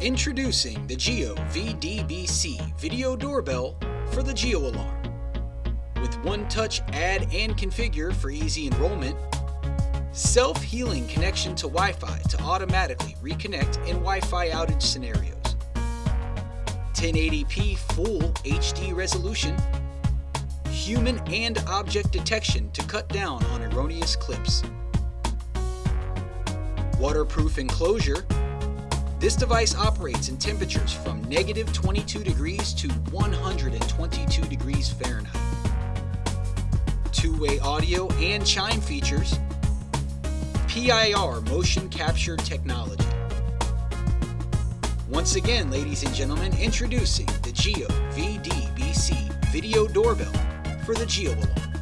Introducing the Geo VDBC video doorbell for the Geo Alarm. With one-touch add and configure for easy enrollment, self-healing connection to Wi-Fi to automatically reconnect in Wi-Fi outage scenarios, 1080p full HD resolution, human and object detection to cut down on erroneous clips, waterproof enclosure this device operates in temperatures from negative 22 degrees to 122 degrees Fahrenheit. Two-way audio and chime features, PIR motion capture technology. Once again, ladies and gentlemen, introducing the Geo VDBC video doorbell for the Geo Alarm.